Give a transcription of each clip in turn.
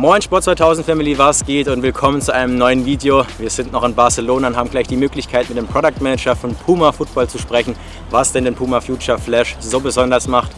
Moin Sport 2000 Family, was geht und willkommen zu einem neuen Video. Wir sind noch in Barcelona und haben gleich die Möglichkeit mit dem Product Manager von Puma Football zu sprechen, was denn den Puma Future Flash so besonders macht.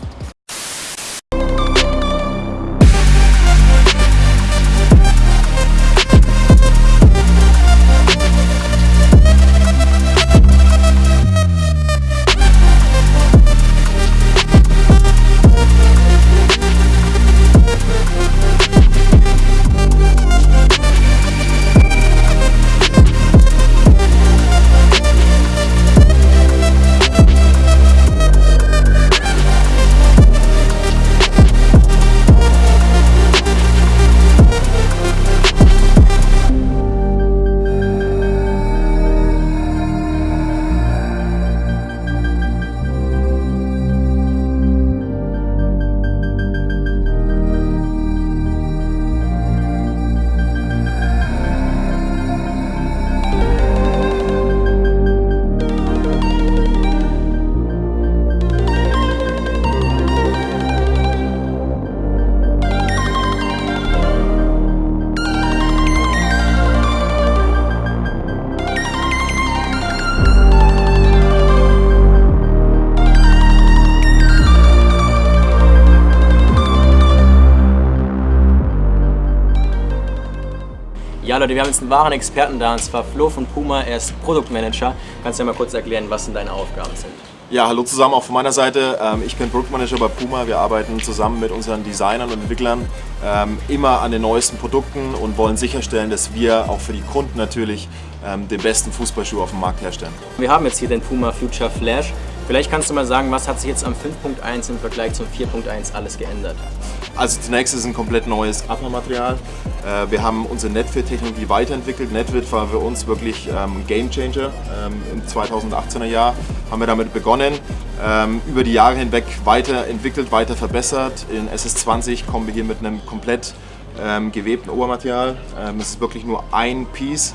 Ja Leute, wir haben jetzt einen wahren Experten da und zwar Flo von Puma, er ist Produktmanager. Kannst du dir mal kurz erklären, was denn deine Aufgaben sind? Ja, hallo zusammen auch von meiner Seite. Ähm, ich bin Produktmanager bei Puma. Wir arbeiten zusammen mit unseren Designern und Entwicklern ähm, immer an den neuesten Produkten und wollen sicherstellen, dass wir auch für die Kunden natürlich ähm, den besten Fußballschuh auf dem Markt herstellen. Wir haben jetzt hier den Puma Future Flash. Vielleicht kannst du mal sagen, was hat sich jetzt am 5.1 im Vergleich zum 4.1 alles geändert? Also zunächst ist es ein komplett neues Upper-Material. Äh, wir haben unsere Netfit-Technologie weiterentwickelt. Netfit war für uns wirklich ähm, ein Game Changer. Ähm, Im 2018er Jahr haben wir damit begonnen, ähm, über die Jahre hinweg weiterentwickelt, weiter verbessert. In SS20 kommen wir hier mit einem komplett gewebten Obermaterial. Es ist wirklich nur ein Piece.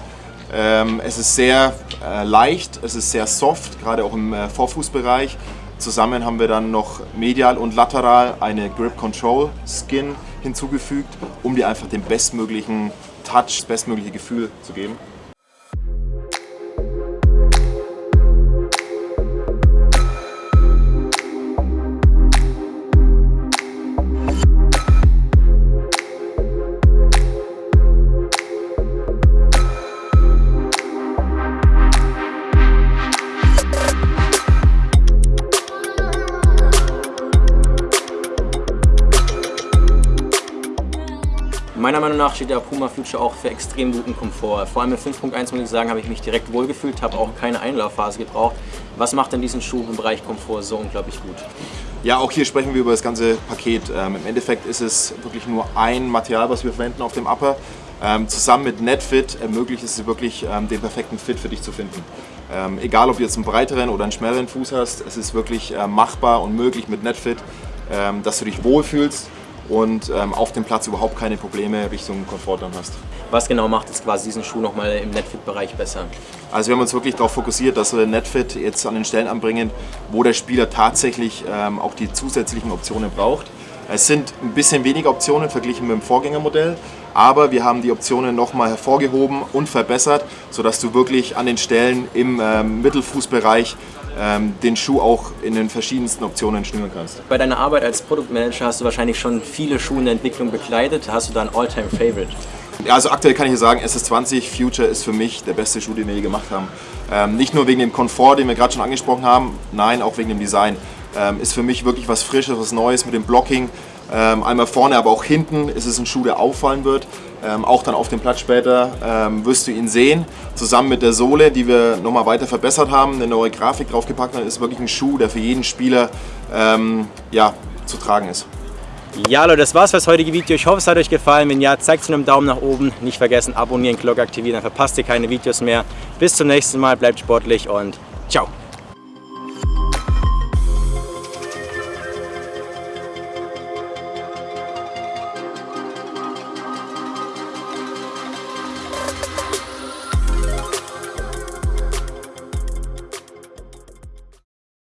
Es ist sehr äh, leicht, es ist sehr soft, gerade auch im äh, Vorfußbereich. Zusammen haben wir dann noch medial und lateral eine Grip Control Skin hinzugefügt, um dir einfach den bestmöglichen Touch, das bestmögliche Gefühl zu geben. Meiner Meinung nach steht der Puma Future auch für extrem guten Komfort. Vor allem mit 5.1 muss ich sagen, habe ich mich direkt wohlgefühlt, habe auch keine Einlaufphase gebraucht. Was macht denn diesen Schuh im Bereich Komfort so unglaublich gut? Ja, auch hier sprechen wir über das ganze Paket. Ähm, Im Endeffekt ist es wirklich nur ein Material, was wir verwenden auf dem Upper. Ähm, zusammen mit NetFit ermöglicht es wirklich, ähm, den perfekten Fit für dich zu finden. Ähm, egal, ob du jetzt einen breiteren oder einen schnelleren Fuß hast, es ist wirklich äh, machbar und möglich mit NetFit, ähm, dass du dich wohlfühlst und ähm, auf dem Platz überhaupt keine Probleme Richtung Komfort dann hast. Was genau macht jetzt quasi diesen Schuh nochmal im Netfit-Bereich besser? Also wir haben uns wirklich darauf fokussiert, dass wir Netfit jetzt an den Stellen anbringen, wo der Spieler tatsächlich ähm, auch die zusätzlichen Optionen braucht. Es sind ein bisschen weniger Optionen verglichen mit dem Vorgängermodell, aber wir haben die Optionen nochmal hervorgehoben und verbessert, sodass du wirklich an den Stellen im ähm, Mittelfußbereich ähm, den Schuh auch in den verschiedensten Optionen schnüren kannst. Bei deiner Arbeit als Produktmanager hast du wahrscheinlich schon viele Schuhe in der Entwicklung begleitet. Hast du da ein All-Time-Favorite? Ja, also aktuell kann ich hier sagen, SS20 Future ist für mich der beste Schuh, den wir je gemacht haben. Ähm, nicht nur wegen dem Komfort, den wir gerade schon angesprochen haben, nein, auch wegen dem Design. Ähm, ist für mich wirklich was Frisches, was Neues mit dem Blocking. Ähm, einmal vorne, aber auch hinten ist es ein Schuh, der auffallen wird. Ähm, auch dann auf dem Platz später ähm, wirst du ihn sehen. Zusammen mit der Sohle, die wir nochmal weiter verbessert haben, eine neue Grafik draufgepackt haben, ist wirklich ein Schuh, der für jeden Spieler ähm, ja, zu tragen ist. Ja Leute, das war's für das heutige Video. Ich hoffe, es hat euch gefallen. Wenn ja, zeigt es mit einem Daumen nach oben. Nicht vergessen, abonnieren, Glocke aktivieren, dann verpasst ihr keine Videos mehr. Bis zum nächsten Mal, bleibt sportlich und ciao.